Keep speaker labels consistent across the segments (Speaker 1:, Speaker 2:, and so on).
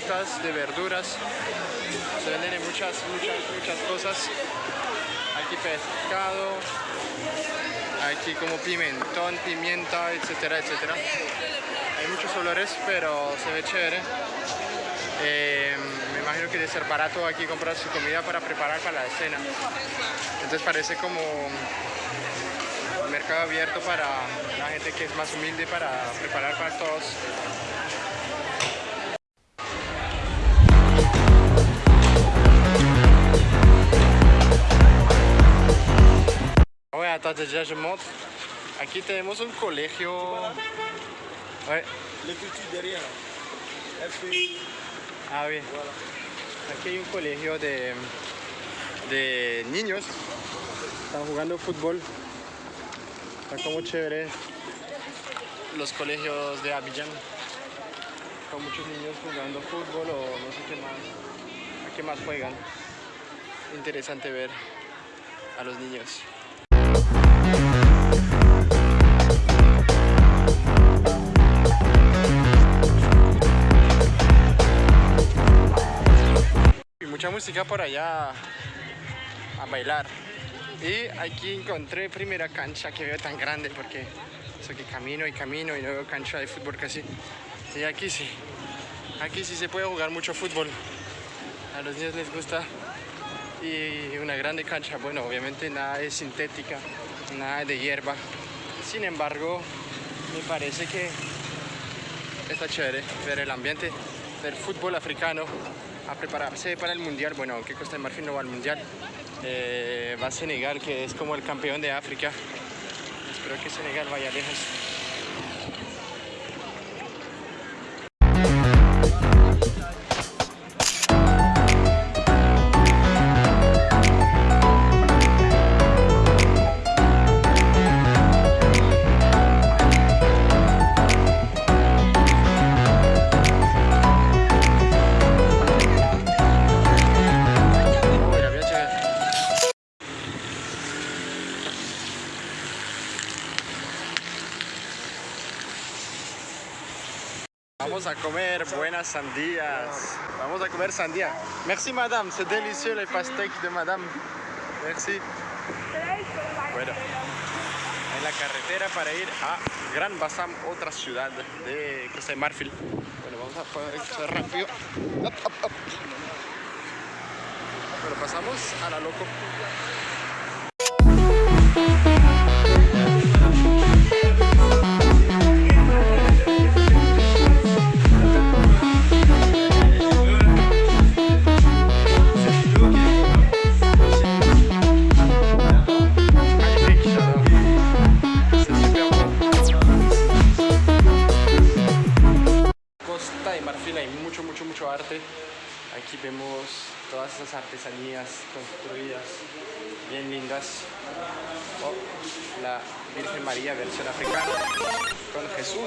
Speaker 1: de verduras. Se venden en muchas, muchas, muchas cosas. Aquí pescado, aquí como pimentón, pimienta, etcétera, etcétera. Hay muchos olores, pero se ve chévere. Eh, me imagino que debe ser barato aquí comprar su comida para preparar para la cena. Entonces parece como un mercado abierto para la gente que es más humilde para preparar para todos. Déjà je montre. Aquí tenemos un colegio. Ouais.
Speaker 2: L'écriture derrière.
Speaker 1: Ah, oui. Aquí hay un colegio de, de niños. Están jugando fútbol. Está como chévere. Los colegios de Abidjan. Con muchos niños jugando fútbol o no sé qué más. ¿A qué más juegan? Interesante ver a los niños. Música por allá a bailar. Y aquí encontré primera cancha que veo tan grande porque camino y camino y no veo cancha de fútbol casi. Y aquí sí, aquí sí se puede jugar mucho fútbol. A los niños les gusta. Y una grande cancha, bueno, obviamente nada de sintética, nada de hierba. Sin embargo, me parece que está chévere ver el ambiente del fútbol africano a prepararse para el mundial. Bueno, aunque Costa de Marfil no va al mundial, eh, va a Senegal, que es como el campeón de África. Espero que Senegal vaya lejos. Sandías. Vamos a comer sandía. Merci madame, c'est délicieux les pastèques de madame. Merci. Bueno, en la carretera para ir a Gran Bassam, otra ciudad de Costa de Marfil. Bueno, vamos a esto rápido. Bueno, pasamos a la loco. Aquí vemos todas esas artesanías construidas, bien lindas. Oh, la Virgen María versión africana con Jesús.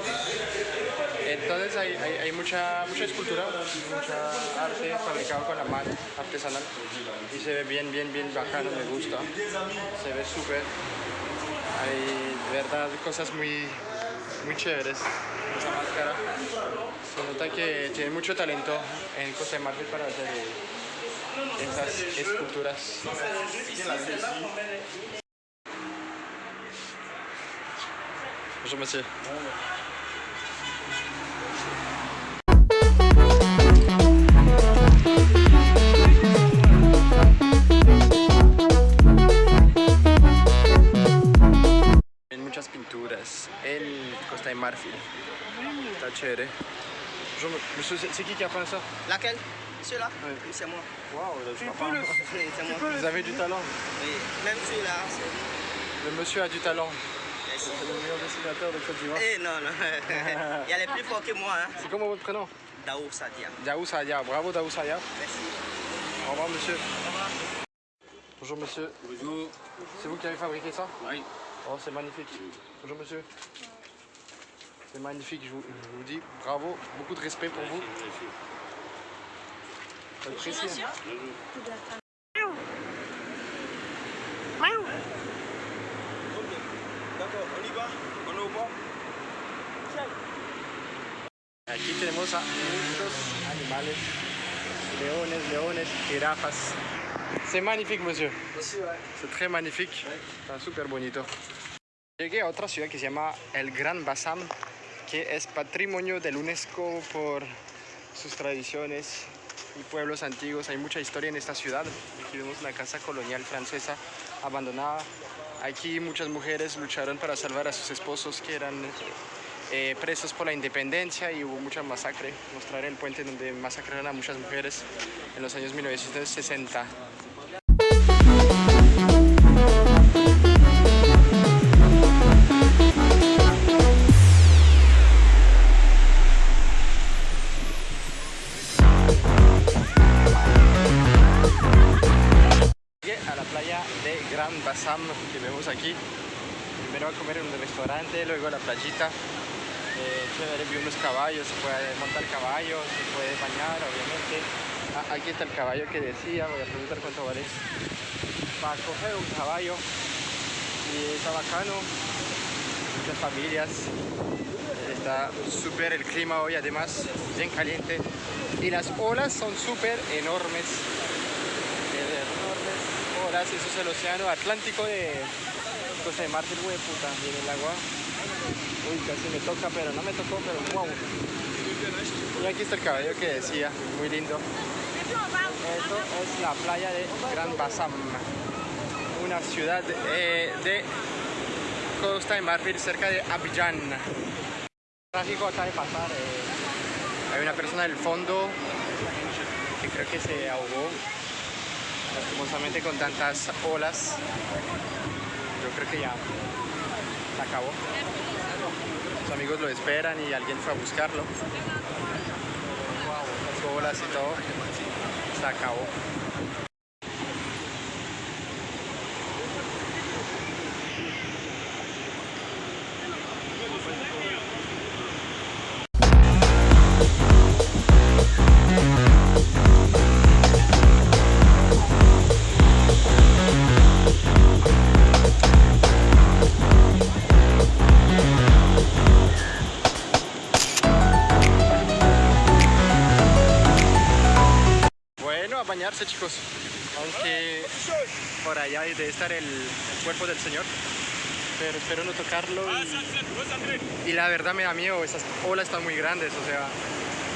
Speaker 1: Entonces hay, hay, mucha, mucha escultura, mucha arte fabricado con la mano, artesanal. Y se ve bien, bien, bien bacano, me gusta. Se ve súper. Hay de verdad cosas muy, muy chéveres. Esa máscara. Se nota que tiene mucho talento en Costa de Marfil para hacer esas esculturas. Bonjour monsieur. Pinturas en Costa de Marfil. Está chévere. Bonjour monsieur, c'est qui qui a peint ça
Speaker 3: Laquelle Celui-là
Speaker 1: Oui.
Speaker 3: C'est moi.
Speaker 1: Waouh,
Speaker 3: Oui, c'est moi.
Speaker 1: Vous avez du talent.
Speaker 3: Oui. Même celui-là,
Speaker 1: Le monsieur a du talent.
Speaker 3: Merci.
Speaker 1: C'est le meilleur dessinateur de Côte d'Ivoire.
Speaker 3: Eh non, non. Il y a les plus forts que moi. Hein.
Speaker 1: C'est comment votre prénom?
Speaker 3: Daou Sadia.
Speaker 1: Daou Saya. Bravo Daou Saya.
Speaker 3: Merci.
Speaker 1: Au revoir monsieur. Bonjour monsieur.
Speaker 2: Bonjour.
Speaker 1: C'est vous qui avez fabriqué ça?
Speaker 2: Oui.
Speaker 1: Oh, c'est magnifique. Bonjour monsieur. C'est magnifique, je vous, je vous dis bravo, beaucoup de respect pour vous. J'apprécie.
Speaker 2: D'accord, on y va On est au bord
Speaker 1: Aquí tenemos a muchos animales, leones, leones, jirafas. C'est magnifique, monsieur. C'est très magnifique. Está súper bonito. Llegué a otra ciudad que se llama El Gran Bassam, que es patrimonio del UNESCO por sus tradiciones y pueblos antiguos. Hay mucha historia en esta ciudad. Aquí vemos una casa colonial francesa abandonada. Aquí muchas mujeres lucharon para salvar a sus esposos que eran eh, presos por la independencia y hubo mucha masacre. Mostraré el puente donde masacraron a muchas mujeres en los años 1960. Llegué a la playa de Gran Bassam que vemos aquí. Primero a comer en un restaurante, luego a la playita. Chévere, vi unos caballos, se puede montar caballo, se puede bañar, obviamente. Ah, aquí está el caballo que decía, voy a preguntar cuánto vale. Para coger un caballo y está bacano, muchas familias. Está súper el clima hoy, además, bien caliente. Y las olas son súper enormes olas. Eso es el océano Atlántico de Costa de Marfil, güey, puta, viene el agua. Uy, casi me toca, pero no me tocó, pero wow. Y aquí está el caballo que decía, muy lindo. Esto es la playa de Gran Bassam, una ciudad eh, de Costa de Marfil, cerca de Abidjan. Trágico acá de pasar. eh, hay una persona del fondo que creo que se ahogó lastimosamente con tantas olas yo creo que ya se acabó. Sus amigos lo esperan y alguien fue a buscarlo. Las olas y todo. Se acabó bañarse chicos. Aunque por allá debe estar el, cuerpo del Señor. Pero espero no tocarlo. Y, la verdad me da miedo, esas olas están muy grandes. O sea,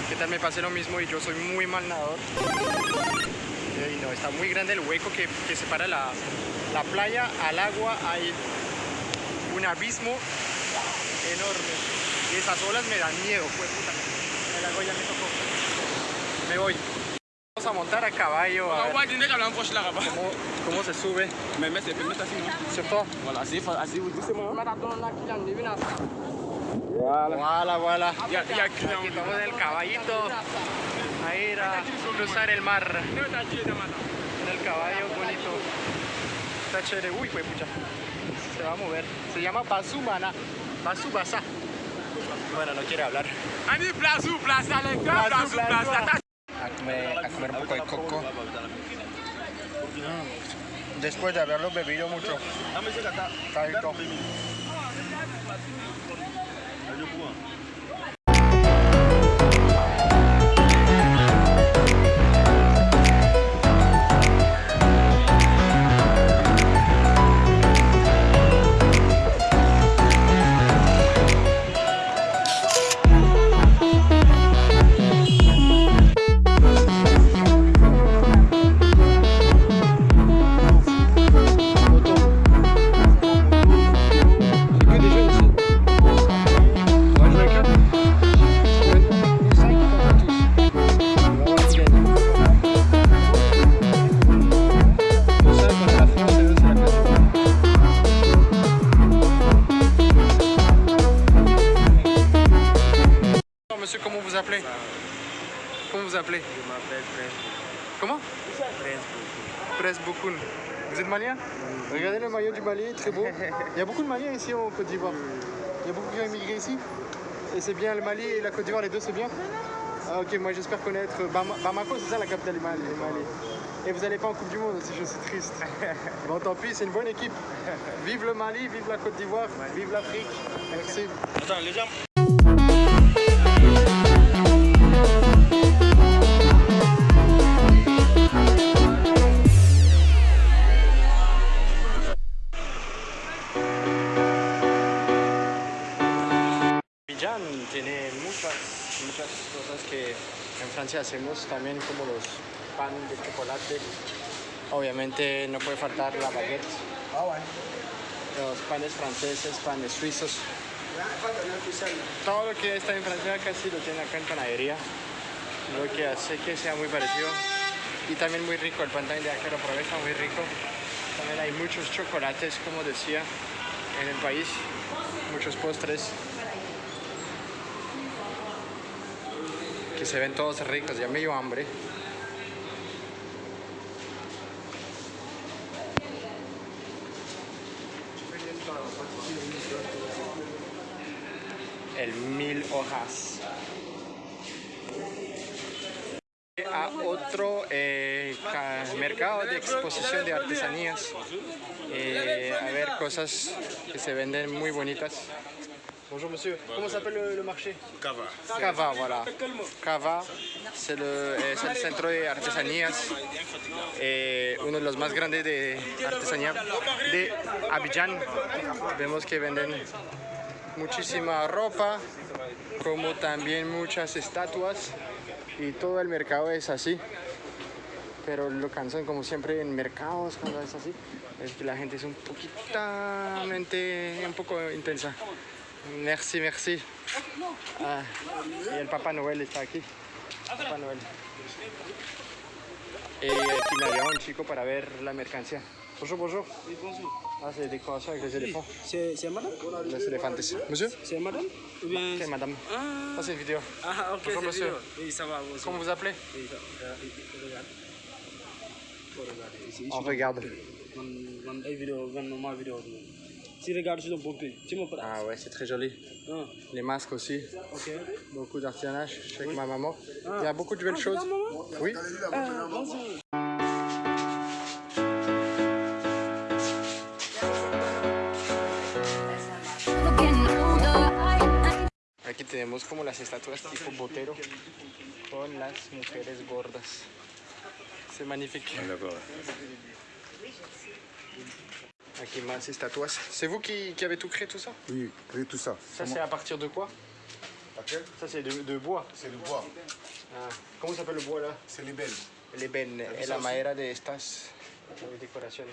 Speaker 1: ¿qué tal me pase lo mismo? Y yo soy muy mal nadador. Y no, está muy grande el hueco que, que separa la, la playa al agua. Hay un abismo enorme. Y esas olas me dan miedo, pues puta. El agua ya me tocó. Me voy. A montar a caballo a cómo, cómo se sube.
Speaker 2: Mettre assis non
Speaker 1: Sur toi.
Speaker 2: Voilà, vous.
Speaker 1: Aquí estamos en el caballito a ir a cruzar el mar en el caballo bonito. Está chévere. Uy, pues pucha. Se va a mover. Se llama Basumana. Basubasa. Bueno, no quiere hablar.
Speaker 2: Ani
Speaker 1: A comer, un poco de coco. Después de haberlo bebido mucho. Monsieur, comment vous appelez Comment vous appelez
Speaker 3: Je m'appelle
Speaker 1: Comment
Speaker 3: Prince
Speaker 1: Presse Boukoun. Vous êtes malien Regardez le maillot du Mali, très beau. Il y a beaucoup de Maliens ici en Côte d'Ivoire. Il y a beaucoup qui ont immigré ici. Et c'est bien le Mali et la Côte d'Ivoire, les deux, c'est bien ah, Ok, moi j'espère connaître Bama- Bamako, c'est ça la capitale du Mali. du Mali. Et vous n'allez pas en Coupe du Monde aussi, je suis triste. Bon, tant pis, c'est une bonne équipe. Vive le Mali, vive la Côte d'Ivoire, vive l'Afrique. Merci.
Speaker 2: Attends, les gens.
Speaker 1: En Francia hacemos, también como los pan de chocolate. Obviamente no puede faltar la baguette. Los panes franceses, panes suizos. Todo lo que está en Francia casi lo tiene acá en panadería. Lo que hace que sea muy parecido. Y también muy rico, el pan también de acá lo probé, está muy rico. También hay muchos chocolates, como decía, en el país. Muchos postres. Se ven todos ricos, ya me dio hambre. El mil hojas. A otro eh, ca- mercado de exposición de artesanías. Eh, a ver cosas que se venden muy bonitas. Bonjour monsieur, comment s'appelle le, le marché
Speaker 3: Cava.
Speaker 1: Cava, voilà. Cava, c'est le, es el centro de artesanías, eh, uno de los más grandes de artesanía de Abidjan. Vemos que venden muchísima ropa, como también muchas estatuas y todo el mercado es así. Pero lo cansan como siempre en mercados cuando es así, es que la gente es un poquitamente, un poco intensa. Merci, merci. Ah, y el Papá Noel está aquí. Papá Noel. Y aquí me había un chico para ver la mercancía. Bonjour, bonjour. Ah, c'est des décorations avec les éléphants,
Speaker 4: C'est c'est madame
Speaker 1: les éléphantes. Monsieur
Speaker 4: C'est madame Ou bien...
Speaker 1: Ok, madame.
Speaker 4: Ah,
Speaker 1: Ça, c'est une vidéo.
Speaker 4: ah, ok,
Speaker 1: Bonjour,
Speaker 4: c'est
Speaker 1: monsieur.
Speaker 4: vidéo. Oui, ça va. aussi.
Speaker 1: Comment vous appelez
Speaker 4: Oui, ça- euh, regarde. Faut regarder ici.
Speaker 1: On regarde.
Speaker 4: Man- man, ay vidéo, man, ma vidéo. Si regarde sur le bon pied, tu me prends.
Speaker 1: Ah ouais, c'est très joli.
Speaker 4: Ah,
Speaker 1: Les masques aussi.
Speaker 4: ok.
Speaker 1: Beaucoup d'artisanage. Je suis avec ma maman. Il y a beaucoup de belles
Speaker 4: Ah,
Speaker 1: choses.
Speaker 4: maman
Speaker 1: Oui.
Speaker 4: Ah, bonjour.
Speaker 1: Aquí tenemos como las estatuas tipo botero con las mujeres gordas. C'est magnifique. C'est vous qui, qui avez tout créé tout ça?
Speaker 5: Oui, créer tout ça.
Speaker 1: Ça c'est à partir de quoi?
Speaker 5: Laquelle
Speaker 1: Ça c'est de, de bois.
Speaker 5: C'est le bois.
Speaker 1: Ah, ¿Cómo se llama el bois là?
Speaker 5: C'est les.
Speaker 1: Le ven es la madera de estas eh, decoraciones.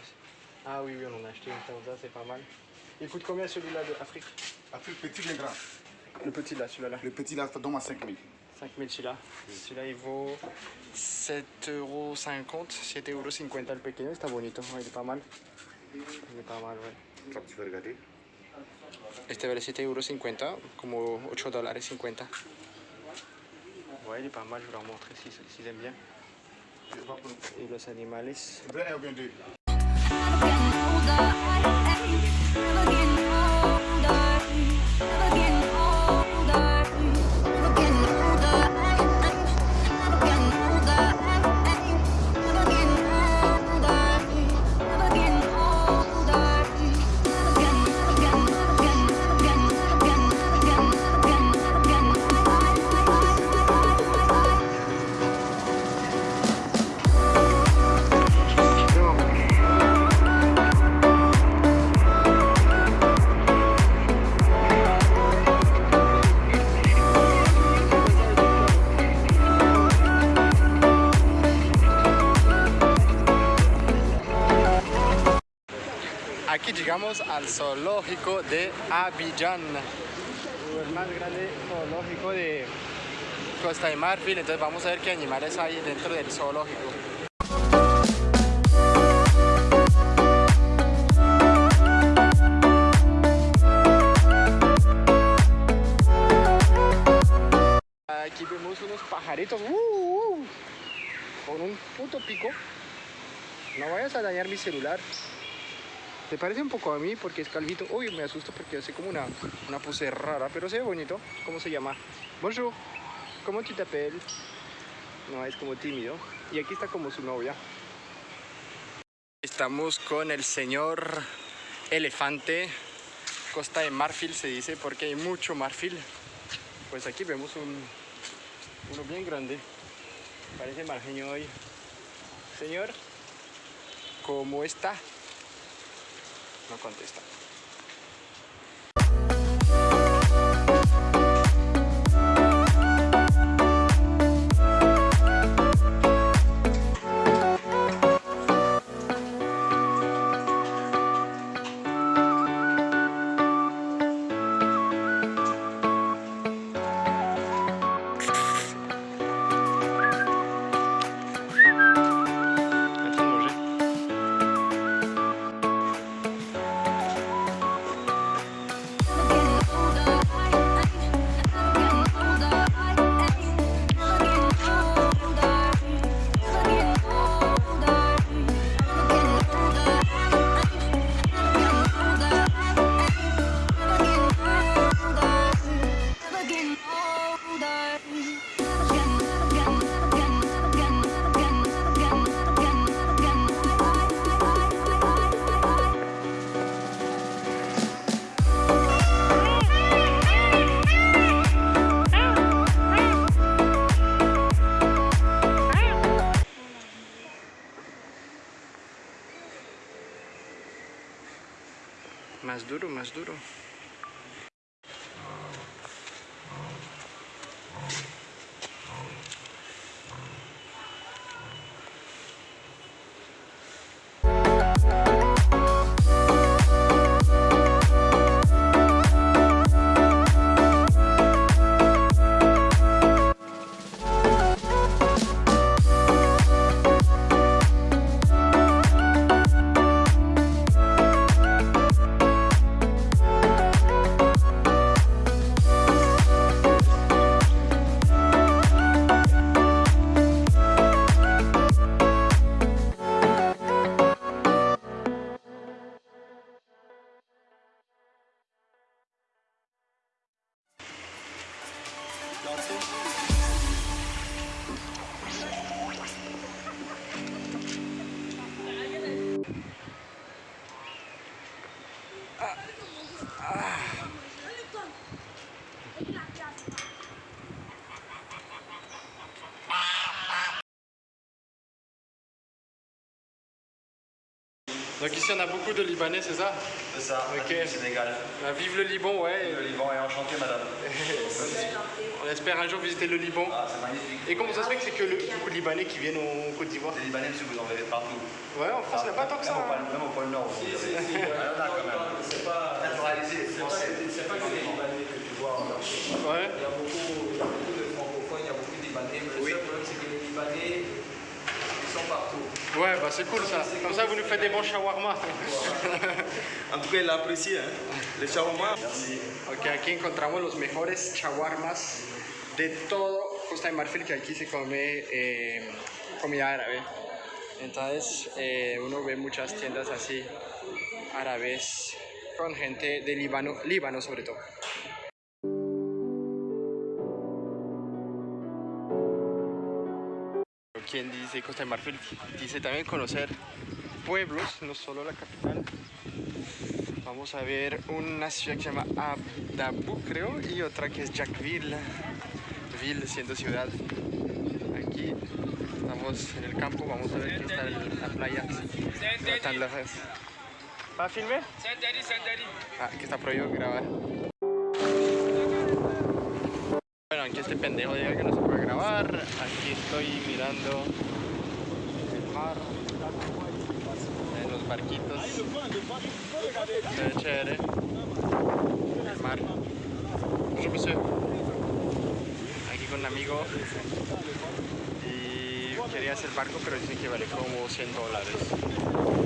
Speaker 1: Ah oui, oui, on en a acheté une ça, c'est pas mal. Il coûte combien celui-là de Afrique?
Speaker 5: Le petit, bien grand.
Speaker 1: Le petit là, celui-là.
Speaker 5: Le petit, là, ça donne à 5 000.
Speaker 1: 5000 celui-là. Celui-là il vaut 7,50 euros, 7,50 euros el pequeño, está bonito, il est pas mal. Mal, Este vale 7,50 euros, como 8 dólares 50. Ouais, il est pas mal, je vais leur montrer si, s'ils aiment bien. Et los animales. Abidjan, el más grande zoológico de Costa de Marfil. Entonces vamos a ver qué animales hay dentro del zoológico. Aquí vemos unos pajaritos ¡uh, uh! con un puto pico. No vayas a dañar mi celular. Se parece un poco a mí porque es calvito. Uy, me asusto porque hace como una, una pose rara, pero se ve bonito. ¿Cómo se llama? Bonjour. ¿Cómo tu t'appelles? No, es como tímido. Y aquí está como su novia. Estamos con el señor elefante. Costa de Marfil se dice porque hay mucho marfil. Pues aquí vemos un, uno bien grande. Parece margeño hoy. Señor, ¿cómo está? No contesta. Donc ici on a beaucoup de Libanais, c'est ça?
Speaker 3: C'est ça,
Speaker 1: Ok.
Speaker 3: Sénégal.
Speaker 1: Bah, Vive le Liban, ouais.
Speaker 3: Le Liban est enchanté, madame.
Speaker 1: On espère un jour visiter le Liban.
Speaker 3: Ah, c'est magnifique.
Speaker 1: Et comment ça se fait que c'est que le, beaucoup de Libanais qui viennent au Côte d'Ivoire?
Speaker 3: Les Libanais, monsieur, vous en verrez partout.
Speaker 1: Ouais, en France, il n'y a pas tant que ça.
Speaker 3: Même au
Speaker 1: hein.
Speaker 3: pôle, même au pôle Nord. vous en verrez. Ah, il y en a quand même. C'est pas naturalisé, français.
Speaker 6: C'est pas que les Libanais que tu vois en.
Speaker 1: Ouais.
Speaker 6: Il y a beaucoup,
Speaker 1: Ouais, bah c'est cool ça. Comme ça, vous nous faites des bons shawarma.
Speaker 2: En tout cas, il apprécié. Hein. Le shawarma.
Speaker 1: Ok, aquí encontramos los mejores shawarmas de todo Costa de Marfil, que aquí se come eh, comida árabe. Entonces, eh, uno ve muchas tiendas así árabes con gente de Líbano, Líbano sobre todo. Dice Costa de Marfil dice también conocer pueblos, no solo la capital. Vamos a ver una ciudad que se llama Abdabu, creo, y otra que es Jackville, Ville siendo ciudad. Aquí estamos en el campo, vamos a ver que está la playa. No tan lejos. ¿Va a filmar? Ah, que está prohibido grabar. Bueno, aquí este pendejo diga que no se puede grabar. Aquí estoy mirando en los barquitos. Se ve chévere. El mar. Aquí con un amigo. Y quería hacer barco, pero dicen que vale como 100 dólares.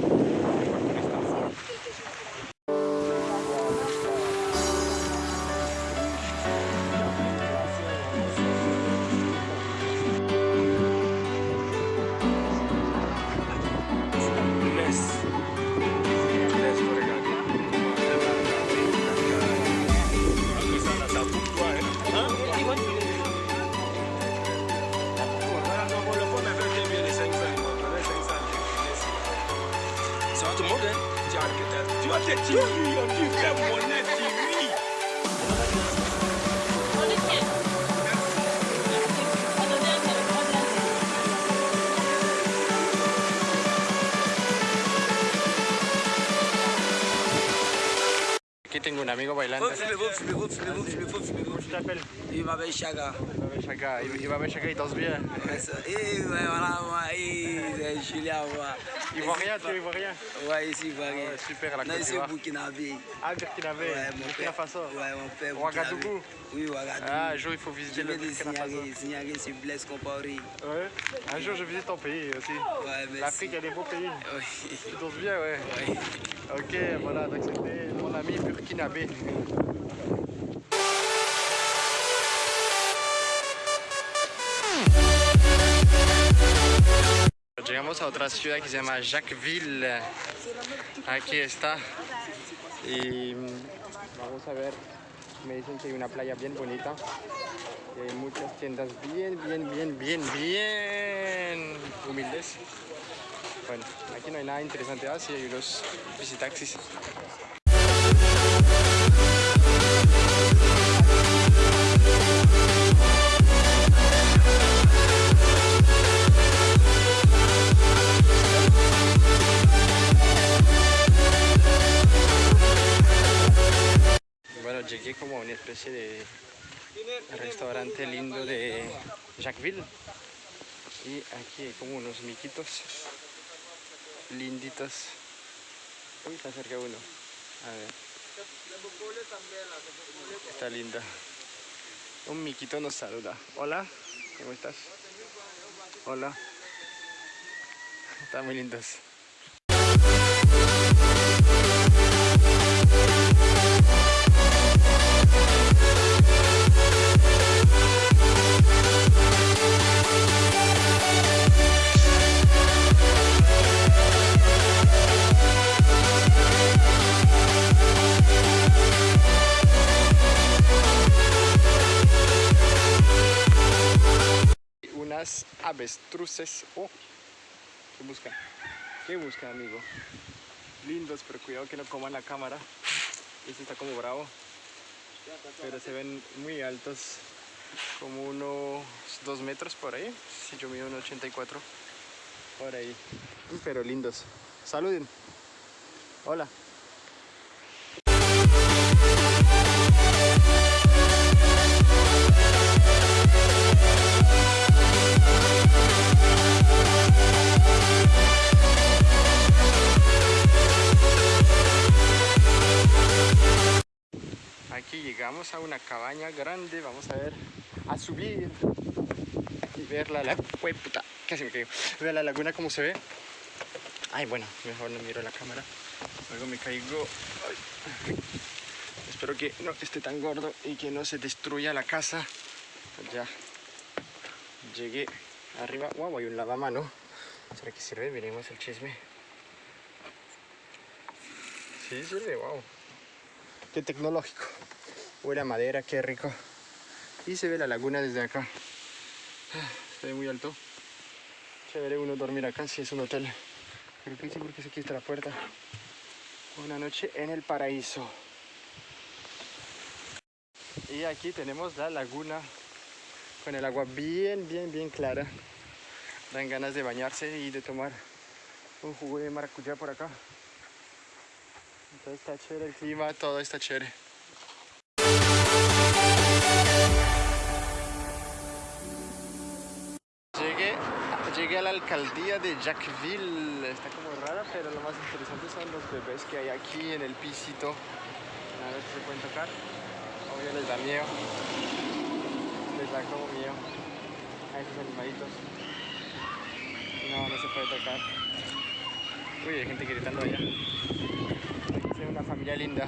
Speaker 1: Aquí tengo un amigo bailando.
Speaker 6: Filmez-vous, filmez-vous, filmez-vous, filmez-vous, filmez-vous.
Speaker 1: Je t'appelle
Speaker 6: Il m'appelle Chaga.
Speaker 1: Chaka. Il va avec Chaka, il danse bien.
Speaker 6: Ouais, ça- Et ouais, voilà, moi, et c'est Julien, moi.
Speaker 1: Ivoirien, tu es ivoirien
Speaker 6: Ouais, ici, Ivoirien.
Speaker 1: Ouais, super, la
Speaker 6: Non,
Speaker 1: Côte
Speaker 6: ici,
Speaker 1: d'Ivoire.
Speaker 6: Burkinabé.
Speaker 1: Ah, Burkinabé,
Speaker 6: Ouais, mon
Speaker 1: Burkina. Faso.
Speaker 6: Ouais, mon père.
Speaker 1: Ouagadougou.
Speaker 6: Oui, Ouagadougou.
Speaker 1: Ah, un jour il faut
Speaker 6: Je
Speaker 1: visiter le Burkina Faso.
Speaker 6: signaler sur Blaise Compaoré.
Speaker 1: Ouais. Un jour je visite ton pays aussi.
Speaker 6: Ouais, merci.
Speaker 1: L'Afrique, elle est beau pays.
Speaker 6: Oui.
Speaker 1: Tu danses bien, ouais.
Speaker 6: Ouais.
Speaker 1: Ok, voilà, donc c'était mon ami burkinabé. Llegamos a otra ciudad que se llama Jacquesville. Aquí está. Y mm, vamos a ver. Me dicen que hay una playa bien bonita. Hay muchas tiendas bien, bien, bien, bien, bien humildes. Bueno, aquí no hay nada interesante, ah, sí hay unos visitaxis. Llegué como a una especie de restaurante lindo de Jacquesville. Y aquí hay como unos miquitos linditos. Uy, está cerca uno. A ver. Está linda. Un miquito nos saluda. Hola, ¿cómo estás? Hola. Están muy lindos. Avestruces. Oh, ¿qué buscan? ¿Qué buscan, amigo? Lindos, pero cuidado que no coman la cámara. Este está como bravo. Pero se ven muy altos. Como unos 2 metros por ahí. Si yo mido un 84. Por ahí. Pero lindos. Saluden. Hola. Llegamos a una cabaña grande, vamos a ver, a subir y ver la laguna, puta, casi me ver la laguna como se ve. Ay, bueno, mejor no miro la cámara, luego me caigo. Espero que no esté tan gordo y que no se destruya la casa. Ya llegué arriba, wow, hay un lavamano. ¿Será que sirve? Veremos el chisme. Sí, sirve, wow. Qué tecnológico. Huele a madera, qué rico. Y se ve la laguna desde acá. Se ve muy alto. Chévere uno dormir acá si es un hotel. Creo que sí porque aquí está la puerta. Una noche en el paraíso. Y aquí tenemos la laguna con el agua bien, bien, bien clara. Dan ganas de bañarse y de tomar un jugo de maracuyá por acá. Entonces está chévere el clima, todo está chévere. Llegué a la alcaldía de Jacquesville. Está como rara, pero lo más interesante son los bebés que hay aquí en el pisito. A ver si se pueden tocar. Obvio les da miedo. Les da como miedo a esos animalitos. No, no se puede tocar. Uy, hay gente gritando allá. Es una familia linda.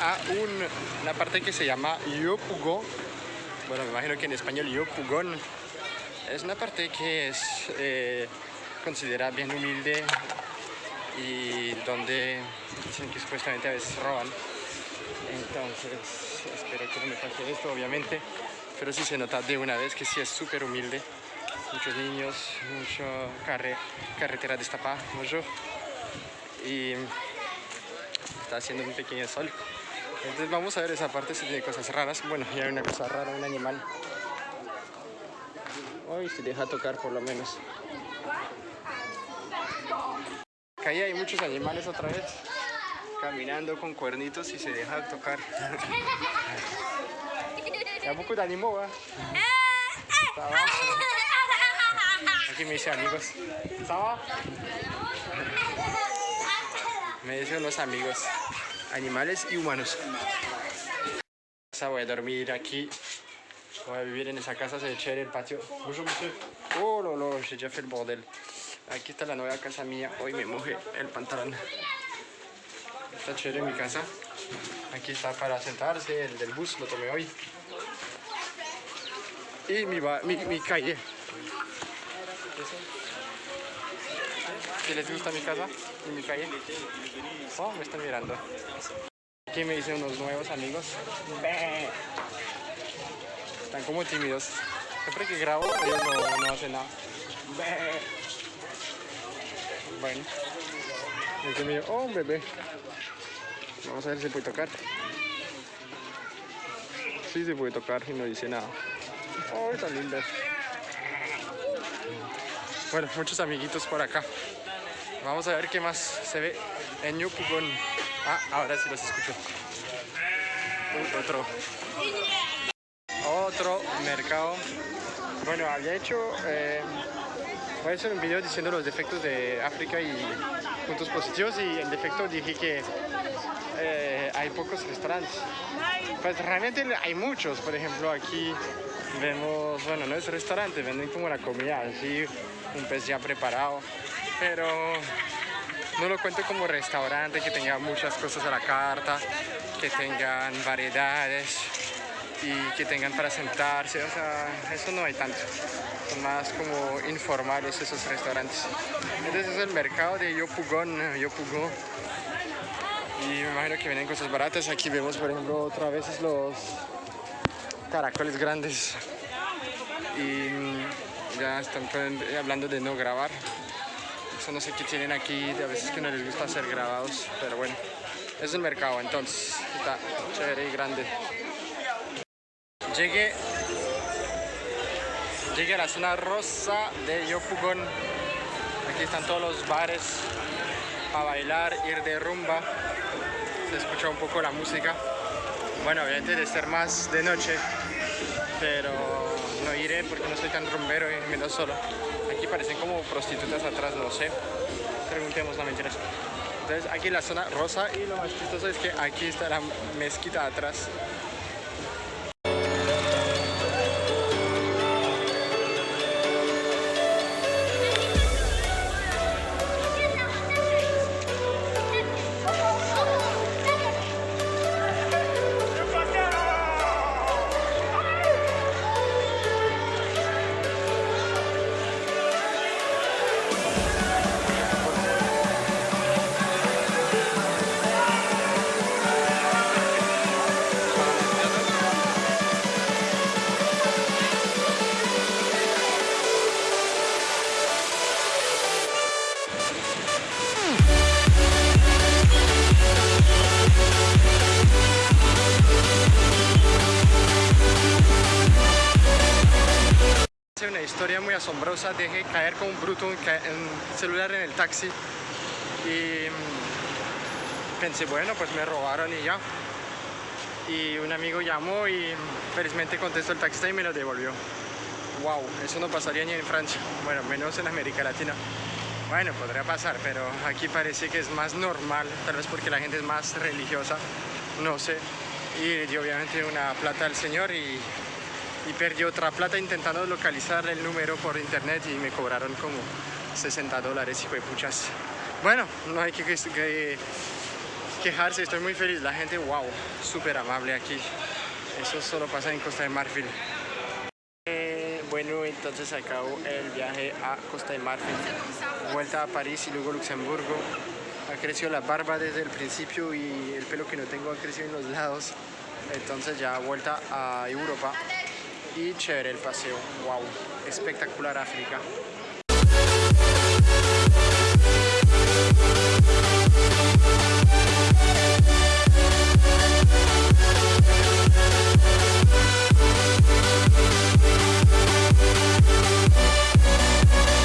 Speaker 1: A un- una parte que se llama Yopugo. Bueno, me imagino que en español Yopugón. Es una parte que es eh, considerada bien humilde y donde dicen que supuestamente a veces roban. Entonces, espero que no me pase esto, obviamente. Pero sí se nota de una vez que sí es súper humilde. Muchos niños, mucho carre, carretera destapada, mucho. Y está haciendo un pequeño sol. Entonces vamos a ver esa parte si tiene cosas raras. Bueno, ya hay una cosa rara, un animal. Hoy se deja tocar por lo menos. Acá hay muchos animales otra vez. Caminando con cuernitos y se deja tocar. Ya poco de animó, va? Aquí me dice amigos. ¿Ça va? Me dicen los amigos, animales y humanos. Voy a dormir aquí. Voy a vivir en esa casa, se ve chévere el patio. Oh, lo, lo, j'ai déjà fait el bordel. Aquí está la nueva casa mía. Hoy me mojé el pantalón. Está chévere mi casa. Aquí está para sentarse, el del bus lo tomé hoy. Y mi, mi, mi calle. Si les gusta mi casa y mi calle. Oh, me están mirando. Aquí me hice unos nuevos amigos. Están como tímidos. Siempre que grabo, ellos no, no hacen nada. Bueno. Este mío, oh, bebé. Vamos a ver si se puede tocar. Sí, se puede tocar y no dice nada. Oh, tan linda. Bueno, muchos amiguitos por acá. Vamos a ver qué más se ve en Yupugón. Ah, ahora sí los escucho. Otro. Otro mercado. Bueno, había hecho... eh, voy a hacer un video diciendo los defectos de África y puntos positivos y en defecto dije que eh, hay pocos restaurantes. Pues realmente hay muchos, por ejemplo aquí vemos, bueno, no es restaurante, venden como la comida así, un pez ya preparado, pero no lo cuento como restaurante que tenga muchas cosas a la carta, que tengan variedades y que tengan para sentarse, o sea, eso no hay tanto. Son más como informales esos restaurantes. Entonces es el mercado de Yopugón, Yopugó. Y me imagino que vienen cosas baratas. Aquí vemos, por ejemplo, otra vez los caracoles grandes. Y ya están hablando de no grabar. No sé qué tienen aquí, a veces que no les gusta ser grabados, pero bueno. Es el mercado, entonces está chévere y grande. Llegué, llegué a la zona rosa de Yopugón. Aquí están todos los bares para bailar, ir de rumba. Se escucha un poco la música. Bueno, obviamente de ser más de noche, pero no iré porque no soy tan rumbero y menos solo. Aquí parecen como prostitutas atrás, no sé. Preguntemos la mentira. Entonces aquí la zona rosa y lo más chistoso es que aquí está la mezquita atrás. Caer como un bruto ca- un celular en el taxi y mm, pensé, bueno, pues me robaron y ya. Y un amigo llamó y felizmente contestó el taxista y me lo devolvió. Wow, eso no pasaría ni en Francia, bueno, menos en América Latina. Bueno, podría pasar, pero aquí parece que es más normal, tal vez porque la gente es más religiosa, no sé. Y dio obviamente una plata al señor y y perdí otra plata intentando localizar el número por internet y me cobraron como 60 dólares, hijo de puchas. Bueno, no hay que, que- que quejarse, estoy muy feliz. La gente, wow, súper amable aquí. Eso solo pasa en Costa de Marfil. Eh, bueno, entonces acabó el viaje a Costa de Marfil. Vuelta a París y luego Luxemburgo. Ha crecido la barba desde el principio y el pelo que no tengo ha crecido en los lados. Entonces ya vuelta a Europa. Y chévere el paseo. Wow, espectacular África.